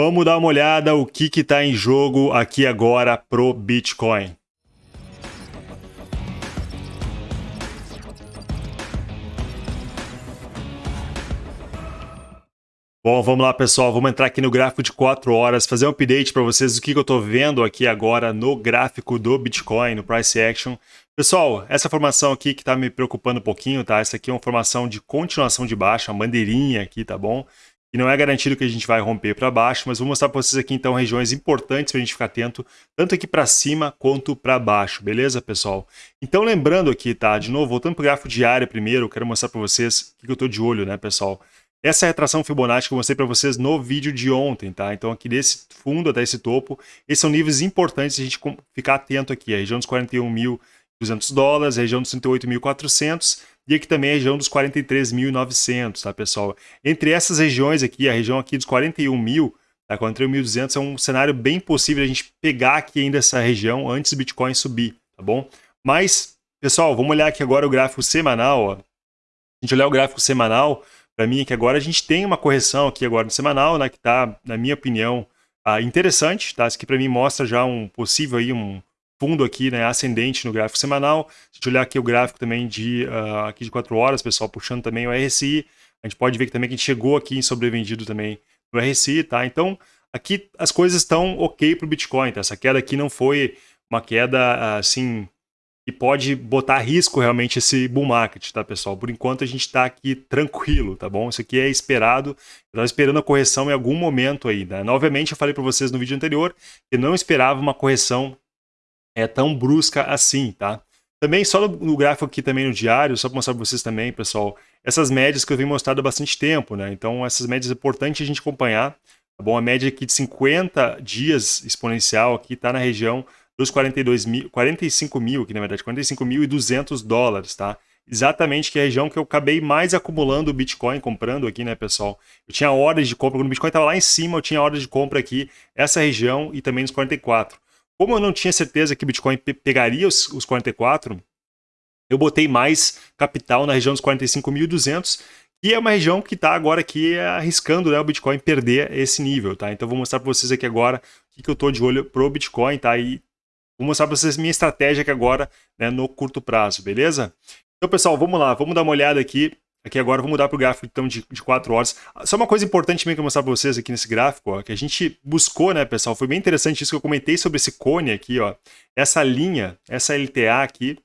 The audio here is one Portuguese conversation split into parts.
vamos dar uma olhada o que está em jogo aqui agora pro Bitcoin. Bom, vamos lá pessoal, vamos entrar aqui no gráfico de 4 horas, fazer um update para vocês do que, que eu estou vendo aqui agora no gráfico do Bitcoin, no Price Action. Pessoal, essa formação aqui que está me preocupando um pouquinho, tá? Essa aqui é uma formação de continuação de baixa, uma bandeirinha aqui, tá bom? E não é garantido que a gente vai romper para baixo, mas vou mostrar para vocês aqui então regiões importantes para a gente ficar atento, tanto aqui para cima quanto para baixo, beleza, pessoal? Então lembrando aqui, tá? De novo, voltando para o gráfico diário primeiro, eu quero mostrar para vocês o que eu estou de olho, né, pessoal? Essa é retração Fibonacci que eu mostrei para vocês no vídeo de ontem, tá? Então aqui desse fundo até esse topo, esses são níveis importantes a gente ficar atento aqui, a região dos 41.200 dólares, a região dos 38.400 e aqui também a região dos 43.900, tá pessoal? Entre essas regiões aqui, a região aqui dos 41 mil, tá? 41.200 é um cenário bem possível a gente pegar aqui ainda essa região antes do Bitcoin subir, tá bom? Mas, pessoal, vamos olhar aqui agora o gráfico semanal, ó. A gente olhar o gráfico semanal, para mim é que agora a gente tem uma correção aqui agora no semanal, né, que está, na minha opinião, ah, interessante, tá? Isso aqui para mim mostra já um possível aí, um fundo aqui, né, ascendente no gráfico semanal. Se a gente olhar aqui o gráfico também de, uh, aqui de 4 horas, pessoal, puxando também o RSI, a gente pode ver que também que a gente chegou aqui em sobrevendido também no RSI, tá? Então, aqui as coisas estão ok para o Bitcoin, tá? Essa queda aqui não foi uma queda, assim, e pode botar risco realmente esse bull market, tá, pessoal? Por enquanto a gente está aqui tranquilo, tá bom? Isso aqui é esperado, eu estava esperando a correção em algum momento aí, né? Novamente eu falei para vocês no vídeo anterior que não esperava uma correção é, tão brusca assim, tá? Também só no, no gráfico aqui também no diário, só para mostrar para vocês também, pessoal, essas médias que eu venho mostrando há bastante tempo, né? Então essas médias é importante a gente acompanhar, tá bom? A média aqui de 50 dias exponencial aqui está na região dos 42 mil, 45 mil, que na verdade 45.200 dólares, tá? Exatamente que é a região que eu acabei mais acumulando o Bitcoin, comprando aqui, né, pessoal? Eu tinha ordens de compra, quando o Bitcoin estava lá em cima, eu tinha ordens de compra aqui, essa região e também nos 44. Como eu não tinha certeza que Bitcoin pegaria os, os 44, eu botei mais capital na região dos 45.200, e é uma região que está agora aqui arriscando né, o Bitcoin perder esse nível, tá? Então vou mostrar para vocês aqui agora o que, que eu estou de olho pro Bitcoin, tá? E Vou mostrar para vocês minha estratégia aqui agora, né, no curto prazo, beleza? Então, pessoal, vamos lá, vamos dar uma olhada aqui. Aqui agora, vou mudar para o gráfico então, de, de 4 horas. Só uma coisa importante também que eu mostrar para vocês aqui nesse gráfico, ó, que a gente buscou, né, pessoal? Foi bem interessante isso que eu comentei sobre esse cone aqui, ó. Essa linha, essa LTA aqui,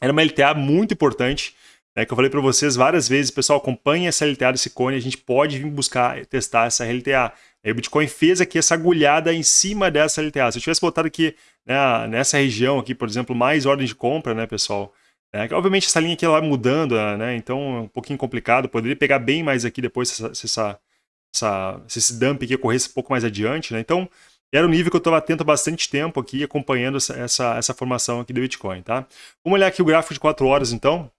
era uma LTA muito importante, né, que eu falei para vocês várias vezes, pessoal, acompanhe essa LTA desse cone, a gente pode vir buscar testar essa LTA. Aí o Bitcoin fez aqui essa agulhada em cima dessa LTA. Se eu tivesse botado aqui né, nessa região aqui, por exemplo, mais ordem de compra, né, pessoal? É, obviamente essa linha aqui ela vai mudando, né, então é um pouquinho complicado. Poderia pegar bem mais aqui depois se, essa, se, essa, essa, se esse dump aqui ocorresse um pouco mais adiante, né? Então era um nível que eu estava atento há bastante tempo aqui, acompanhando essa, essa, essa formação aqui do Bitcoin, tá? Vamos olhar aqui o gráfico de 4 horas, então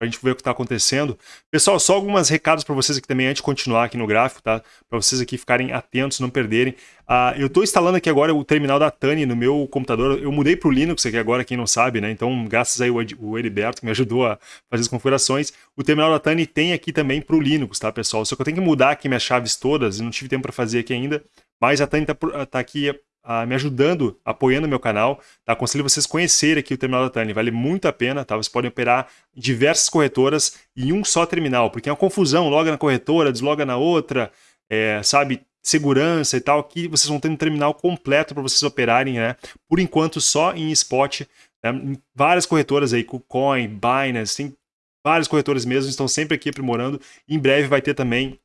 para a gente ver o que está acontecendo. Pessoal, só alguns recados para vocês aqui também, antes de continuar aqui no gráfico, tá? Para vocês aqui ficarem atentos, não perderem. Uh, eu estou instalando aqui agora o terminal da Tani no meu computador. Eu mudei para o Linux aqui agora, quem não sabe, né? Então, graças aí o Heriberto, que me ajudou a fazer as configurações. O terminal da Tani tem aqui também para o Linux, tá, pessoal? Só que eu tenho que mudar aqui minhas chaves todas e não tive tempo para fazer aqui ainda. Mas a Tani está tá aqui uh, me ajudando, apoiando meu canal. Tá? Aconselho vocês conhecerem aqui o terminal da Tani, vale muito a pena. Tá? Vocês podem operar diversas corretoras em um só terminal, porque é uma confusão, loga na corretora, desloga na outra, é, sabe, segurança e tal. Aqui vocês vão ter um terminal completo para vocês operarem, né? Por enquanto só em spot, né? várias corretoras aí, KuCoin, Binance, tem várias corretoras mesmo, estão sempre aqui aprimorando. Em breve vai ter também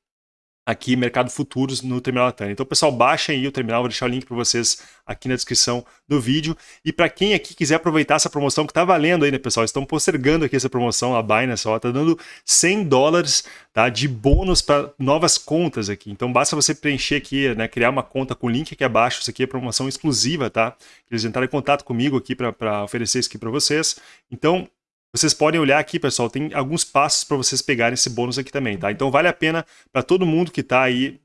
aqui Mercado Futuros no Terminal Latânia. Então, pessoal, baixem aí o terminal, vou deixar o link para vocês aqui na descrição do vídeo. E para quem aqui quiser aproveitar essa promoção que está valendo aí, né, pessoal? Estão postergando aqui essa promoção, a Binance, ó, tá dando 100 dólares tá, de bônus para novas contas aqui. Então, basta você preencher aqui, né, criar uma conta com o link aqui abaixo. Isso aqui é promoção exclusiva, tá? Eles entraram em contato comigo aqui para oferecer isso aqui para vocês. Então, vocês podem olhar aqui, pessoal, tem alguns passos para vocês pegarem esse bônus aqui também, tá? Então vale a pena para todo mundo que está aí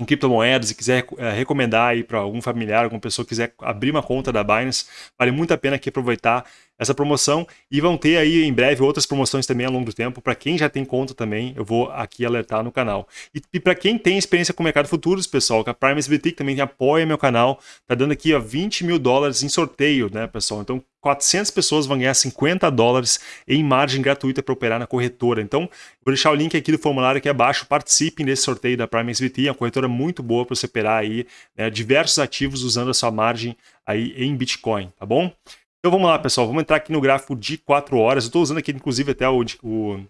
em criptomoedas e quiser é, recomendar aí para algum familiar, alguma pessoa que quiser abrir uma conta da Binance, vale muito a pena aqui aproveitar essa promoção e vão ter aí em breve outras promoções também ao longo do tempo. Para quem já tem conta também, eu vou aqui alertar no canal. E, e para quem tem experiência com o mercado futuros, pessoal, que a Prime SBT também apoia meu canal, tá dando aqui ó, 20 mil dólares em sorteio, né, pessoal? Então 400 pessoas vão ganhar 50 dólares em margem gratuita para operar na corretora. Então, vou deixar o link aqui do formulário aqui abaixo. Participem desse sorteio da Prime SBT, é uma corretora muito boa para você operar aí né, diversos ativos usando a sua margem aí em Bitcoin, tá bom? Então vamos lá, pessoal. Vamos entrar aqui no gráfico de 4 horas. Eu estou usando aqui, inclusive, até o, o...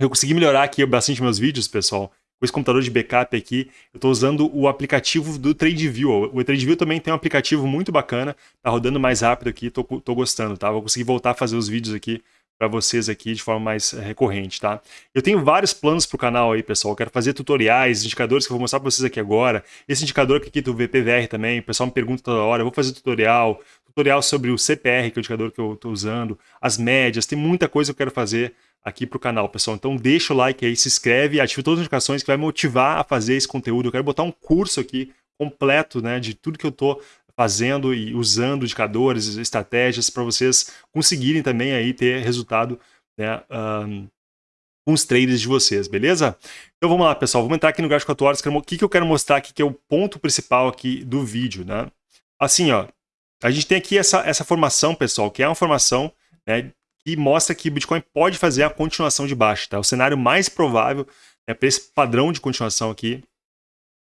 Eu consegui melhorar aqui bastante meus vídeos, pessoal com esse computador de backup aqui, eu estou usando o aplicativo do TradeView. O TradeView também tem um aplicativo muito bacana, tá rodando mais rápido aqui, tô, tô gostando, tá? Vou conseguir voltar a fazer os vídeos aqui para vocês aqui de forma mais eh, recorrente, tá? Eu tenho vários planos para o canal aí, pessoal. Eu quero fazer tutoriais, indicadores que eu vou mostrar para vocês aqui agora. Esse indicador aqui do VPVR também, o pessoal me pergunta toda hora, eu vou fazer tutorial, tutorial sobre o CPR, que é o indicador que eu estou usando, as médias, tem muita coisa que eu quero fazer aqui para o canal, pessoal. Então deixa o like aí, se inscreve, ative todas as notificações que vai motivar a fazer esse conteúdo. Eu quero botar um curso aqui completo, né, de tudo que eu estou fazendo e usando indicadores, estratégias para vocês conseguirem também aí ter resultado, né, um, com os traders de vocês, beleza? Então vamos lá, pessoal, vamos entrar aqui no gráfico 4 horas, o que, que eu quero mostrar aqui, que é o ponto principal aqui do vídeo, né? Assim, ó, a gente tem aqui essa, essa formação, pessoal, que é uma formação né, e mostra que o Bitcoin pode fazer a continuação de baixa. Tá? O cenário mais provável né, para esse padrão de continuação aqui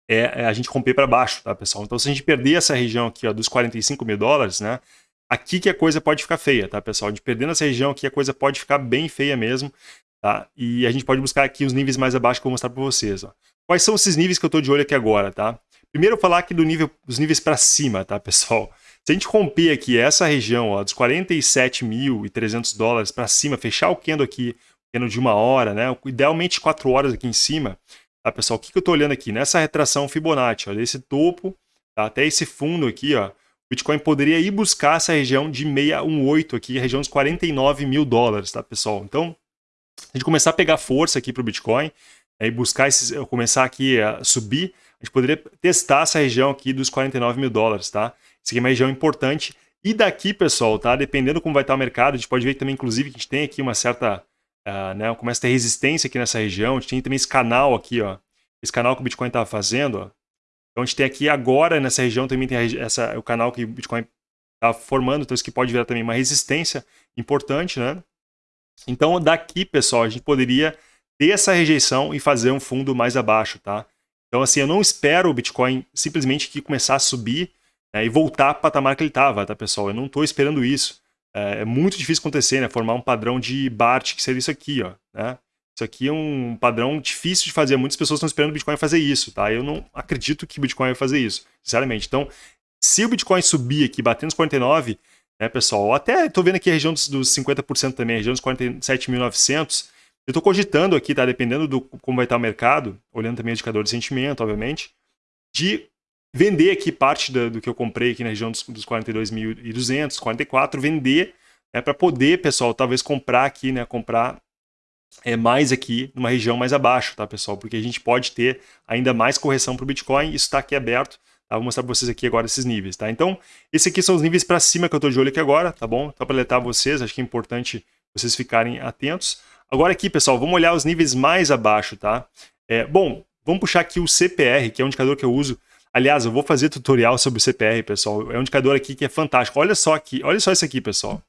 é, é a gente romper para baixo, tá, pessoal? Então, se a gente perder essa região aqui ó, dos 45 mil dólares, né, aqui que a coisa pode ficar feia, tá, pessoal? A gente perdendo essa região aqui, a coisa pode ficar bem feia mesmo, tá? E a gente pode buscar aqui os níveis mais abaixo que eu vou mostrar para vocês, ó. Quais são esses níveis que eu estou de olho aqui agora, tá? Primeiro eu vou falar aqui do nível, dos níveis para cima, tá, pessoal? Se a gente romper aqui essa região ó, dos 47.300 dólares para cima, fechar o candle aqui, candle de uma hora, né? idealmente 4 horas aqui em cima, tá, pessoal? O que, que eu estou olhando aqui? Nessa retração Fibonacci, olha esse topo tá, até esse fundo aqui, ó, o Bitcoin poderia ir buscar essa região de 618 aqui, região dos 49 mil dólares, tá, pessoal? Então, a gente começar a pegar força aqui para o Bitcoin, né, e buscar esses, começar aqui a subir, a gente poderia testar essa região aqui dos 49 mil dólares, tá? Isso aqui é uma região importante. E daqui, pessoal, tá? Dependendo como vai estar o mercado, a gente pode ver também, inclusive, que a gente tem aqui uma certa... Uh, né, começa a ter resistência aqui nessa região. A gente tem também esse canal aqui, ó. Esse canal que o Bitcoin estava fazendo, ó. Então a gente tem aqui agora, nessa região, também tem essa, o canal que o Bitcoin está formando. Então isso aqui pode virar também uma resistência importante, né? Então daqui, pessoal, a gente poderia ter essa rejeição e fazer um fundo mais abaixo, tá? Então assim, eu não espero o Bitcoin simplesmente que começar a subir né, e voltar para o patamar que ele estava, tá, pessoal? Eu não estou esperando isso. É, é, muito difícil acontecer, né? Formar um padrão de BART, que seria isso aqui, ó, né? Isso aqui é um padrão difícil de fazer. Muitas pessoas estão esperando o Bitcoin fazer isso, tá? Eu não acredito que o Bitcoin vai fazer isso, sinceramente. Então, se o Bitcoin subir aqui, batendo os 49, né, pessoal? Até estou vendo aqui a região dos, dos 50% também, a região dos 47.900. Eu estou cogitando aqui, tá? Dependendo do como vai estar o mercado, olhando também o indicador de sentimento, obviamente, de vender aqui parte do, do que eu comprei aqui na região dos, dos 42.200, 44, vender né, para poder, pessoal, talvez comprar aqui, né, comprar é, mais aqui numa região mais abaixo, tá, pessoal? Porque a gente pode ter ainda mais correção para o Bitcoin, isso está aqui aberto, tá? Vou mostrar para vocês aqui agora esses níveis, tá? Então, esses aqui são os níveis para cima que eu estou de olho aqui agora, tá bom? Só para alertar vocês, acho que é importante vocês ficarem atentos. Agora aqui, pessoal, vamos olhar os níveis mais abaixo, tá? É, bom, vamos puxar aqui o CPR, que é um indicador que eu uso Aliás, eu vou fazer tutorial sobre o CPR, pessoal. É um indicador aqui que é fantástico. Olha só aqui, olha só isso aqui, pessoal.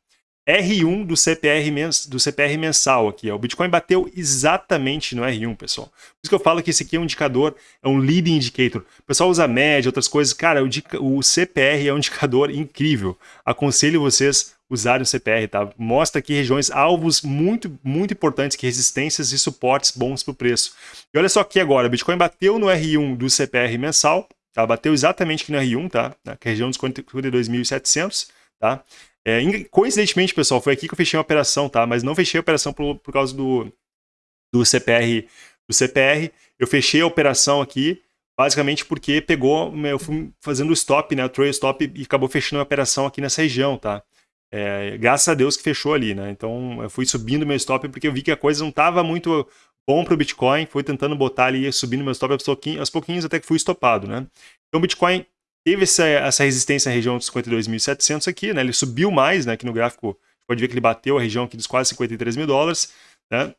R1 do CPR, mens, do CPR mensal aqui. Ó. O Bitcoin bateu exatamente no R1, pessoal. Por isso que eu falo que esse aqui é um indicador, é um leading indicator. O pessoal usa média, outras coisas. Cara, o, o CPR é um indicador incrível. Aconselho vocês usarem o CPR, tá? Mostra aqui regiões, alvos muito, muito importantes, que resistências e suportes bons para o preço. E olha só aqui agora, o Bitcoin bateu no R1 do CPR mensal, Tá? Bateu exatamente aqui no R1, tá? Na região dos 42.700, tá? É, coincidentemente, pessoal, foi aqui que eu fechei a operação, tá? Mas não fechei a operação por, por causa do, do CPR. Do CPR, eu fechei a operação aqui, basicamente porque pegou, eu fui fazendo o stop, né? O trail stop e acabou fechando a operação aqui nessa região, tá? É, graças a Deus que fechou ali, né? Então eu fui subindo meu stop porque eu vi que a coisa não estava muito bom para o Bitcoin, foi tentando botar ali, subindo meu stop aos pouquinhos até que fui estopado, né? Então o Bitcoin teve essa, essa resistência na região dos 52.700 aqui, né? Ele subiu mais, né? Aqui no gráfico pode ver que ele bateu a região aqui dos quase 53 mil dólares, né?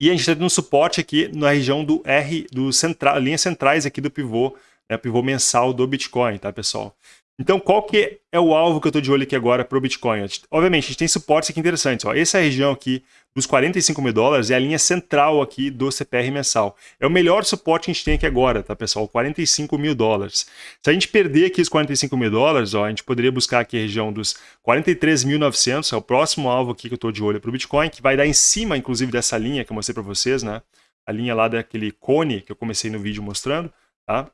E a gente está tendo um suporte aqui na região do R, do central, linhas centrais aqui do pivô, né, pivô mensal do Bitcoin, tá, pessoal? Então, qual que é o alvo que eu estou de olho aqui agora para o Bitcoin? Obviamente, a gente tem suportes aqui interessantes. Ó. Essa região aqui dos 45 mil dólares é a linha central aqui do CPR mensal. É o melhor suporte que a gente tem aqui agora, tá, pessoal? 45 mil dólares. Se a gente perder aqui os 45 mil dólares, ó, a gente poderia buscar aqui a região dos 43.900, é o próximo alvo aqui que eu estou de olho para o Bitcoin, que vai dar em cima, inclusive, dessa linha que eu mostrei para vocês, né? A linha lá daquele cone que eu comecei no vídeo mostrando, tá?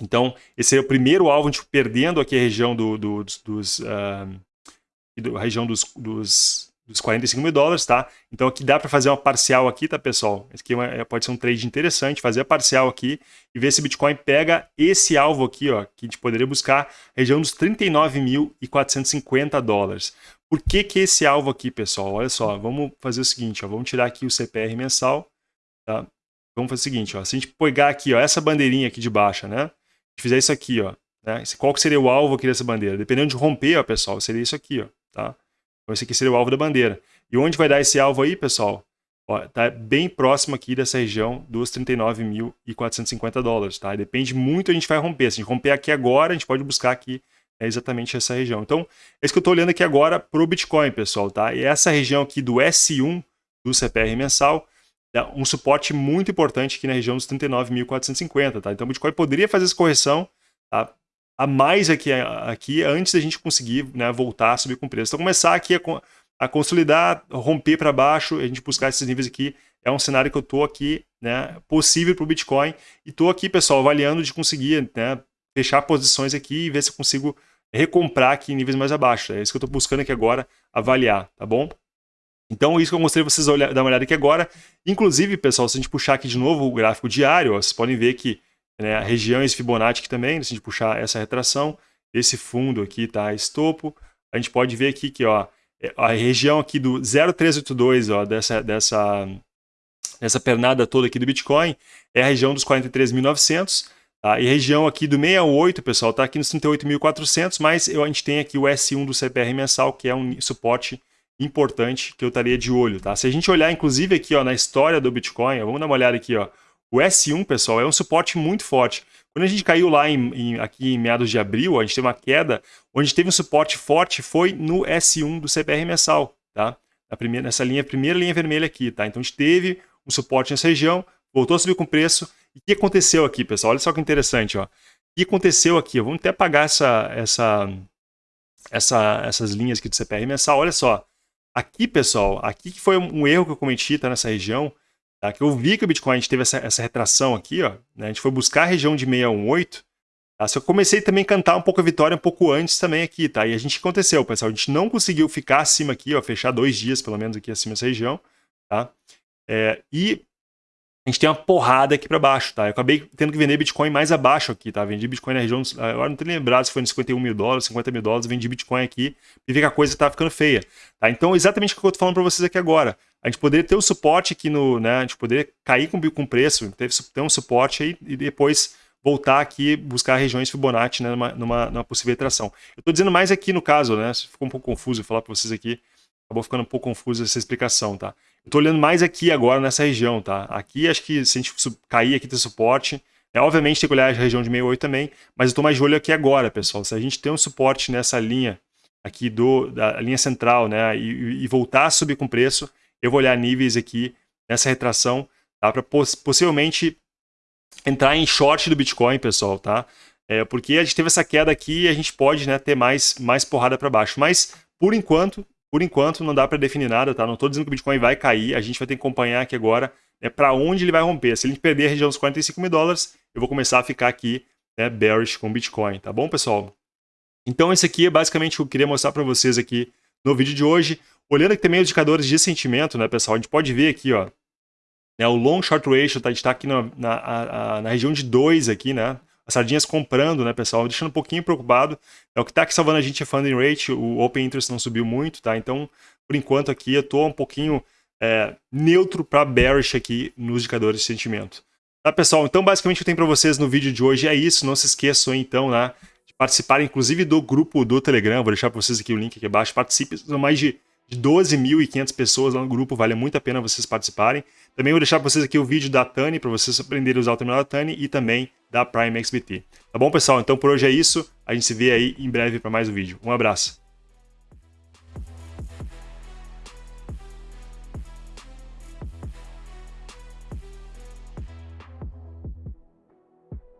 Então, esse é o primeiro alvo, a gente perdendo aqui a região do, do, dos, dos uh, a região dos, dos, dos 45 mil dólares, tá? Então aqui dá para fazer uma parcial aqui, tá, pessoal? Esse aqui é uma, é, pode ser um trade interessante, fazer a parcial aqui e ver se o Bitcoin pega esse alvo aqui, ó, que a gente poderia buscar, região dos 39.450 dólares. Por que que esse alvo aqui, pessoal? Olha só, vamos fazer o seguinte, ó, vamos tirar aqui o CPR mensal, tá? Vamos fazer o seguinte, ó, se a gente pegar aqui, ó, essa bandeirinha aqui de baixa, né? Fizer isso aqui, ó, né? Qual que seria o alvo aqui dessa bandeira? Dependendo de romper, ó, pessoal, seria isso aqui, ó, tá? Então esse aqui seria o alvo da bandeira. E onde vai dar esse alvo aí, pessoal? Ó, tá bem próximo aqui dessa região dos 39.450 dólares, tá? Depende muito, a gente vai romper. Se a gente romper aqui agora, a gente pode buscar aqui é exatamente essa região. Então, é isso que eu estou olhando aqui agora para o Bitcoin, pessoal, tá? E essa região aqui do S1 do CPR mensal um suporte muito importante aqui na região dos 39.450, tá? Então o Bitcoin poderia fazer essa correção tá? a mais aqui, aqui antes da gente conseguir né, voltar a subir com preço. Então começar aqui a, a consolidar, romper para baixo, a gente buscar esses níveis aqui, é um cenário que eu estou aqui, né, possível para o Bitcoin, e estou aqui, pessoal, avaliando de conseguir né, fechar posições aqui e ver se eu consigo recomprar aqui em níveis mais abaixo. É isso que eu estou buscando aqui agora, avaliar, tá bom? Então, isso que eu mostrei vocês olhar, dar uma olhada aqui agora. Inclusive, pessoal, se a gente puxar aqui de novo o gráfico diário, ó, vocês podem ver que né, regiões Fibonacci aqui também, se a gente puxar essa retração, esse fundo aqui está estopo, a gente pode ver aqui que ó, é, a região aqui do 0382, ó, dessa, dessa, dessa pernada toda aqui do Bitcoin, é a região dos 43.900, tá? e a região aqui do 68, pessoal, está aqui nos 38.400, mas a gente tem aqui o S1 do CPR mensal, que é um suporte importante que eu estaria de olho, tá? Se a gente olhar, inclusive, aqui ó, na história do Bitcoin, vamos dar uma olhada aqui, ó. O S1, pessoal, é um suporte muito forte. Quando a gente caiu lá em, em, aqui em meados de abril, a gente teve uma queda, onde teve um suporte forte foi no S1 do CPR mensal, tá? Na primeira, nessa linha, primeira linha vermelha aqui, tá? Então a gente teve um suporte nessa região, voltou a subir com preço. E o que aconteceu aqui, pessoal? Olha só que interessante, ó. O que aconteceu aqui? Vamos até apagar essa, essa, essa, essas linhas aqui do CPR mensal. Olha só. Aqui, pessoal, aqui que foi um erro que eu cometi tá, nessa região, tá, que eu vi que o Bitcoin teve essa, essa retração aqui, ó, né, a gente foi buscar a região de 618, tá, só que eu comecei também a cantar um pouco a vitória um pouco antes também aqui, tá, e a gente aconteceu, pessoal, a gente não conseguiu ficar acima aqui, ó, fechar dois dias pelo menos aqui acima dessa região, tá, é, e a gente tem uma porrada aqui para baixo, tá? Eu acabei tendo que vender Bitcoin mais abaixo aqui, tá? Vendi Bitcoin na região, agora não tenho lembrado se foi nos 51 mil dólares, 50 mil dólares, vendi Bitcoin aqui e vi que a coisa tá ficando feia, tá? Então, exatamente o que eu tô falando para vocês aqui agora. A gente poderia ter o um suporte aqui no, né? A gente poderia cair com, com preço, ter, um suporte aí e depois voltar aqui buscar regiões Fibonacci né, numa, numa, numa possível retração. Eu tô dizendo mais aqui no caso, né? Ficou um pouco confuso falar para vocês aqui, acabou ficando um pouco confuso essa explicação, tá? Eu tô olhando mais aqui agora nessa região, tá? Aqui acho que se a gente cair aqui tem suporte, é, obviamente tem que olhar a região de 68 também, mas eu tô mais de olho aqui agora, pessoal. Se a gente tem um suporte nessa linha aqui do, da linha central, né, e, e voltar a subir com preço, eu vou olhar níveis aqui nessa retração, tá? Para poss possivelmente entrar em short do Bitcoin, pessoal, tá? É, porque a gente teve essa queda aqui e a gente pode né, ter mais, mais porrada para baixo. Mas, por enquanto, por enquanto, não dá para definir nada, tá? Não estou dizendo que o Bitcoin vai cair, a gente vai ter que acompanhar aqui agora né, para onde ele vai romper. Se ele perder a região dos 45 mil dólares, eu vou começar a ficar aqui né, bearish com Bitcoin, tá bom, pessoal? Então, esse aqui é basicamente o que eu queria mostrar para vocês aqui no vídeo de hoje. Olhando aqui também os indicadores de sentimento, né, pessoal? A gente pode ver aqui, ó, né, o long short ratio, tá? A está aqui na, na, a, na região de 2 aqui, né? as sardinhas comprando, né, pessoal? Deixando um pouquinho preocupado. É o que está aqui salvando a gente é funding rate, o open interest não subiu muito, tá? Então, por enquanto aqui, eu estou um pouquinho é, neutro para bearish aqui nos indicadores de sentimento. Tá, pessoal? Então, basicamente, o que eu tenho para vocês no vídeo de hoje é isso. Não se esqueçam, então, né, de participar, inclusive, do grupo do Telegram. Vou deixar para vocês aqui o link aqui abaixo. Participe, são mais de de 12.500 pessoas lá no grupo, vale muito a pena vocês participarem. Também vou deixar para vocês aqui o vídeo da Tani, para vocês aprenderem a usar o terminal da Tani e também da Prime XBT. Tá bom, pessoal? Então por hoje é isso. A gente se vê aí em breve para mais um vídeo. Um abraço.